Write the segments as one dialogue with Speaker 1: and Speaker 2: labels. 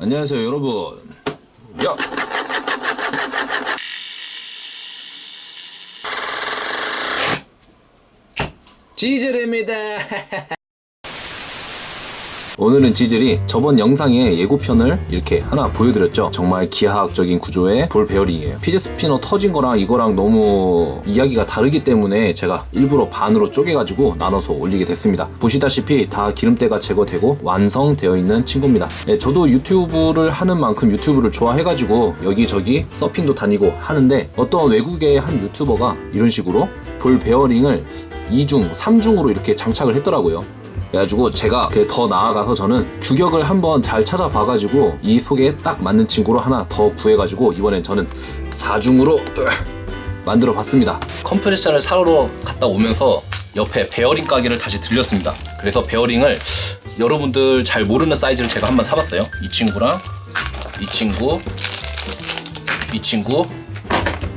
Speaker 1: 안녕하세요 여러분. 야! 지젤입니다 오늘은 지젤이 저번 영상의 예고편을 이렇게 하나 보여드렸죠. 정말 기하학적인 구조의 볼 베어링이에요. fidget spinner 터진 거랑 이거랑 너무 이야기가 다르기 때문에 제가 일부러 반으로 쪼개가지고 나눠서 올리게 됐습니다. 보시다시피 다 기름때가 제거되고 완성되어 있는 친구입니다. 네, 저도 유튜브를 하는 만큼 유튜브를 좋아해가지고 여기저기 서핑도 다니고 하는데 어떤 외국의 한 유튜버가 이런 식으로 볼 베어링을 2중, 3중으로 이렇게 장착을 했더라고요 그래가지고 제가 그더 나아가서 저는 규격을 한번 잘 찾아봐가지고 이 속에 딱 맞는 친구로 하나 더 구해가지고 이번엔 저는 4중으로 만들어 봤습니다. 컴프레셔를 사러 갔다 오면서 옆에 베어링 가게를 다시 들렸습니다. 그래서 베어링을 여러분들 잘 모르는 사이즈를 제가 한번 사봤어요. 이 친구랑 이 친구 이 친구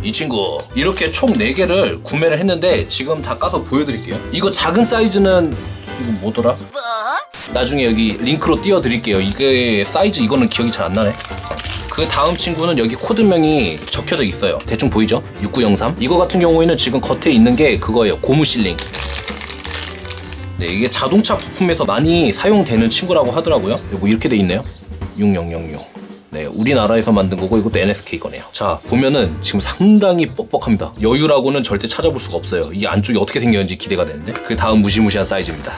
Speaker 1: 이 친구. 이렇게 총 4개를 구매를 했는데 지금 다 까서 보여드릴게요. 이거 작은 사이즈는 이거 뭐더라? 나중에 여기 링크로 띄워드릴게요. 이게 사이즈 이거는 기억이 잘 안 나네. 그 다음 친구는 여기 코드명이 적혀져 있어요. 대충 보이죠? 6903 이거 같은 경우에는 지금 겉에 있는 게 그거예요. 고무 실링. 네, 이게 자동차 부품에서 많이 사용되는 친구라고 하더라고요. 뭐 이렇게 돼 있네요. 6006 네, 우리나라에서 만든 거고 이것도 NSK 거네요. 자, 보면은 지금 상당히 뻑뻑합니다. 여유라고는 절대 찾아볼 수가 없어요. 이 안쪽이 어떻게 생겼는지 기대가 되는데. 그 다음 무시무시한 사이즈입니다.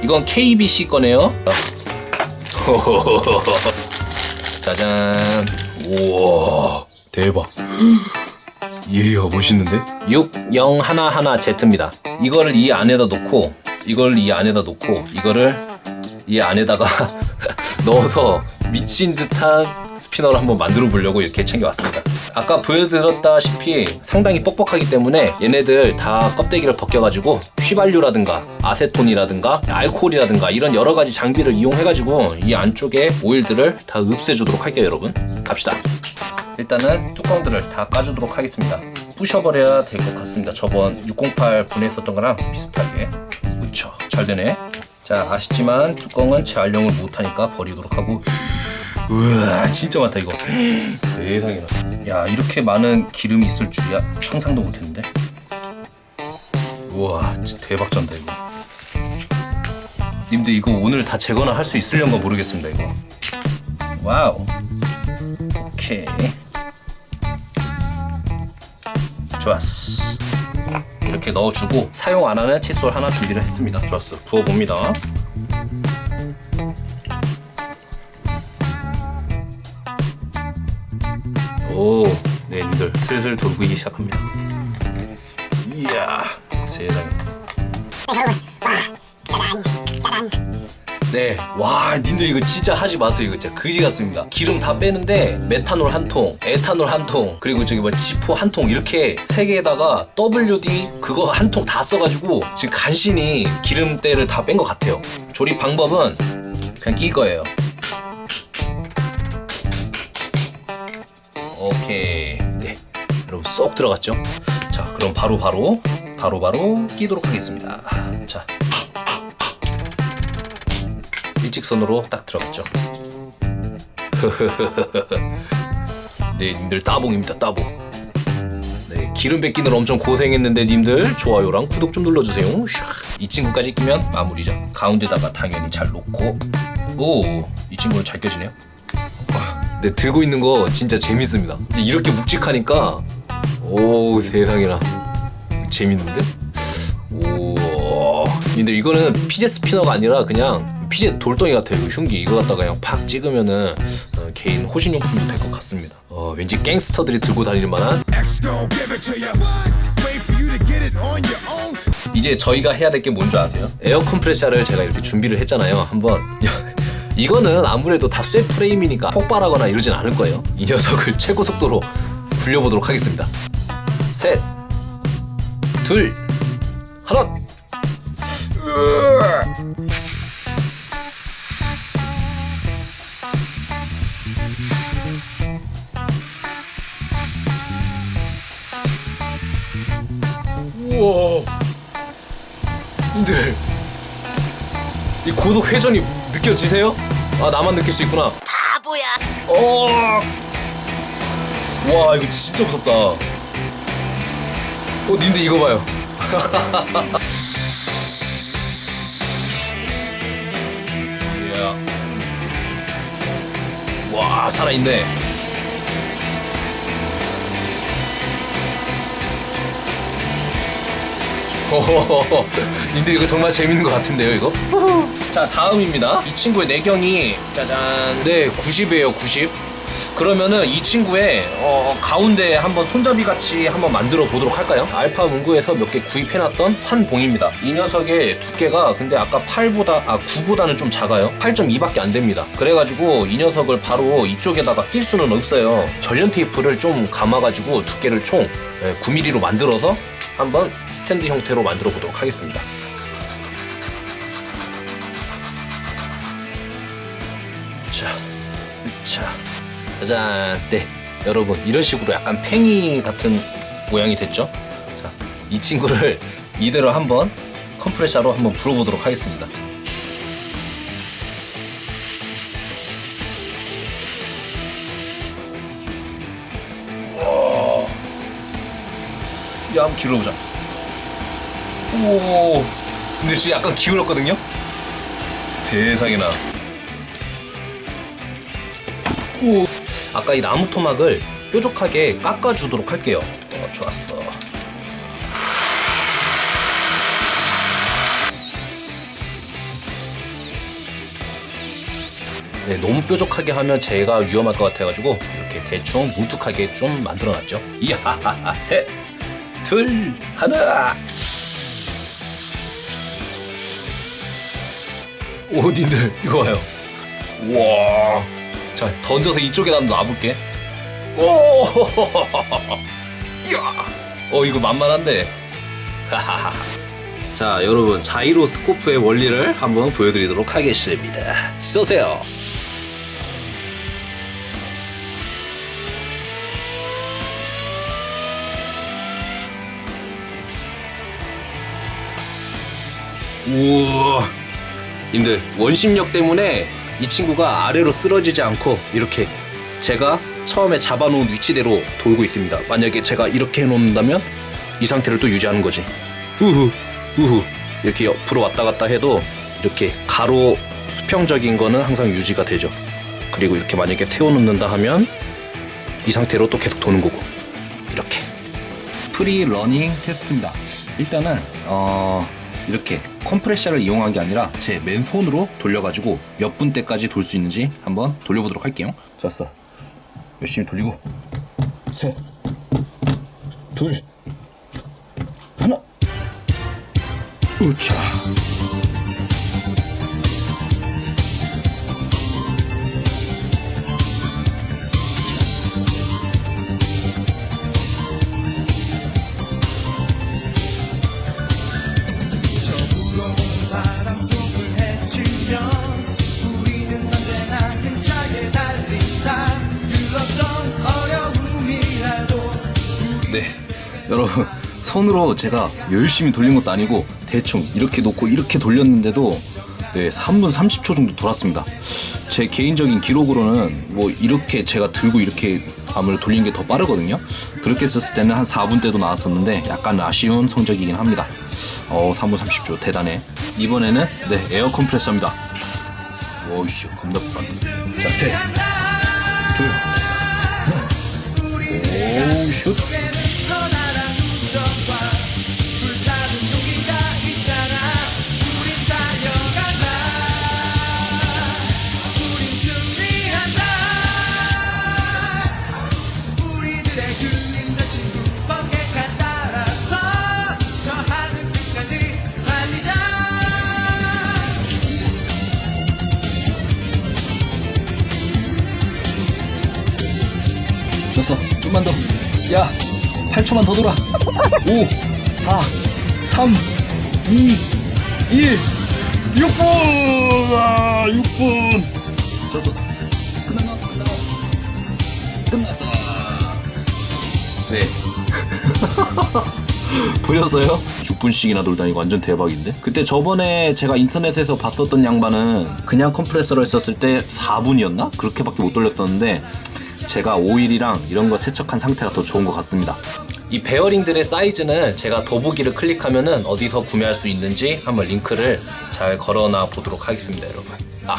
Speaker 1: 이건 KBC 거네요. 짜잔. 우와, 대박. 이야, 멋있는데? 6011Z입니다. 이거를 이 안에다 놓고, 이걸 이 안에다 놓고, 이거를 이 안에다가 넣어서 미친 듯한 스피너를 한번 만들어 보려고 이렇게 챙겨왔습니다. 아까 보여드렸다시피 상당히 뻑뻑하기 때문에 얘네들 다 껍데기를 벗겨가지고 휘발유라든가 아세톤이라든가 알코올이라든가 이런 여러 가지 장비를 이용해가지고 이 안쪽에 오일들을 다 흡수해주도록 할게요 여러분. 갑시다. 일단은 뚜껑들을 다 까주도록 하겠습니다. 부셔버려야 될 것 같습니다. 저번 608 뽀갰었던 거랑 비슷하게. 그쵸. 잘 되네. 자 아시지만 뚜껑은 재활용을 못하니까 버리도록 하고 우와 진짜 많다 이거. 세상에나. 야 이렇게 많은 기름이 있을 줄이야? 상상도 못했는데? 우와 진짜 대박 쩐다 이거. 님들 이거 오늘 다 제거나 할 수 있을런가 모르겠습니다 이거. 와우. 오케이. 좋았어. 이렇게 넣어주고 사용 안 하는 칫솔 하나 준비를 했습니다. 좋았어. 부어봅니다 오, 네, 님들 슬슬 돌기 시작합니다. 이야, 세상에. 네, 와, 님들 이거 진짜 하지 마세요. 이거 진짜 그지 같습니다. 기름 다 빼는데 메탄올 한 통, 에탄올 한 통, 그리고 저기 뭐 지포 한 통 이렇게 세 개에다가 WD 그거 한 통 다 써가지고 지금 간신히 기름때를 다 뺀 것 같아요. 조립 방법은 그냥 낄 거예요. 오케이 네 여러분 쏙 들어갔죠? 자 그럼 바로 바로 바로 바로 끼도록 하겠습니다. 자. 일직선으로 딱 들어갔죠? 네 님들 따봉입니다 따봉. 네 기름 뺏기는 엄청 고생했는데 님들 좋아요랑 구독 좀 눌러주세요. 샥. 이 친구까지 끼면 마무리죠. 가운데다가 당연히 잘 놓고. 오 이 친구는 잘 껴지네요 네, 들고 있는 거 진짜 재밌습니다. 이렇게 묵직하니까 오 세상에나 재밌는데? 오 근데 이거는 피제 스피너가 아니라 그냥 피제 돌덩이 같아요. 이거 흉기 이거 갖다가 그냥 팍 찍으면은 어, 개인 호신용품도 될 것 같습니다. 어, 왠지 갱스터들이 들고 다닐 만한 이제 저희가 해야 될 게 뭔지 아세요? 에어 컴프레셔를 제가 이렇게 준비를 했잖아요. 한번 이거는 아무래도 다 쇠 프레임이니까 폭발하거나 이러진 않을 거예요. 이 녀석을 최고 속도로 굴려보도록 하겠습니다. 셋, 둘, 하나. 우와. 근데 이 고속 회전이 느껴지세요? 아 나만 느낄 수 있구나.
Speaker 2: 바보야.
Speaker 1: 어. 와 이거 진짜 무섭다. 어 님들 이거 봐요. 와 살아있네. 호호호호. 님들 이거 정말 재밌는 것 같은데요 이거? 자 다음입니다 이 친구의 내경이 짜잔 네 90이에요 90 그러면은 이 친구의 어, 가운데 한번 손잡이 같이 한번 만들어 보도록 할까요? 알파 문구에서 몇 개 구입해놨던 판봉입니다. 이 녀석의 두께가 근데 아까 8보다 아 9보다는 좀 작아요. 8.2밖에 안 됩니다. 그래가지고 이 녀석을 바로 이쪽에다가 낄 수는 없어요. 전련 테이프를 좀 감아가지고 두께를 총 9mm로 만들어서 한번 스탠드 형태로 만들어 보도록 하겠습니다. 짜잔. 네, 여러분 이런 식으로 약간 팽이 같은 모양이 됐죠? 자, 이 친구를 이대로 한번 컴프레셔로 한번 불어보도록 하겠습니다. 와, 야, 한번 길어보자. 오, 근데 지금 약간 기울었거든요? 세상에나. 오. 아까 이 나무 토막을 뾰족하게 깎아주도록 할게요. 어, 좋았어. 네, 너무 뾰족하게 하면 제가 위험할 것 같아가지고 이렇게 대충 뭉툭하게 좀 만들어놨죠. 이야, 셋, 둘, 하나. 오, 님들 이거 봐요. 와. 자 던져서 이쪽에다 놔볼게. 오! 이야! 어 이거 만만한데. 자 여러분 자이로 스코프의 원리를 한번 보여드리도록 하겠습니다. 쏘세요. 우와! 님들 원심력 때문에 이 친구가 아래로 쓰러지지 않고 이렇게 제가 처음에 잡아놓은 위치대로 돌고 있습니다. 만약에 제가 이렇게 해놓는다면 이 상태를 또 유지하는 거지. 우후 우후 이렇게 옆으로 왔다 갔다 해도 이렇게 가로 수평적인 거는 항상 유지가 되죠. 그리고 이렇게 만약에 세워놓는다 하면 이 상태로 또 계속 도는 거고 이렇게 free running 테스트입니다. 일단은 어 이렇게 컴프레셔를 이용한 게 아니라 제 맨손으로 돌려가지고 몇 분대까지 돌 수 있는지 한번 돌려보도록 할게요. 좋았어. 열심히 돌리고 셋, 둘, 하나. 우차. 네, 여러분 손으로 제가 열심히 돌린 것도 아니고 대충 이렇게 놓고 이렇게 돌렸는데도 네 3분 30초 정도 돌았습니다. 제 개인적인 기록으로는 뭐 이렇게 제가 들고 이렇게 arm을 돌린 게 더 빠르거든요. 그렇게 썼을 때는 한 4분대도 나왔었는데 약간 아쉬운 성적이긴 합니다. 어 3분 30초 대단해. 이번에는 네 에어 컴프레서입니다. 오이씨 겁나 빠르. 자 셋, 둘, 하나. 오 슛. 야, 8초만 더 돌아. 5, 4, 3, 2, 1. 6분! 아, 6분! 됐어. 끝났나? 끝났나? 끝났다. 네. 보였어요? 6분씩이나 돌다니고 완전 대박인데? 그때 저번에 제가 인터넷에서 봤었던 양반은 그냥 컴프레서로 했었을 때 4분이었나? 그렇게밖에 못 돌렸었는데 제가 오일이랑 이런 거 세척한 상태가 더 좋은 것 같습니다. 이 베어링들의 사이즈는 제가 더보기를 클릭하면 은 어디서 구매할 수 있는지 한번 링크를 잘 걸어놔 보도록 하겠습니다, 여러분. 아,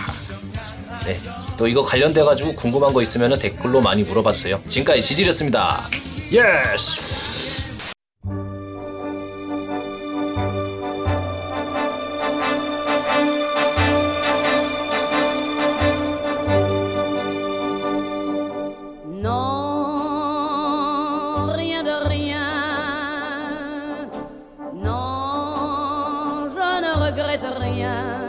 Speaker 1: 네. 또 이거 관련돼 가지고 궁금한 거 있으면 댓글로 많이 물어봐 주세요. 지금까지 지질이었습니다. yes. regrette rien.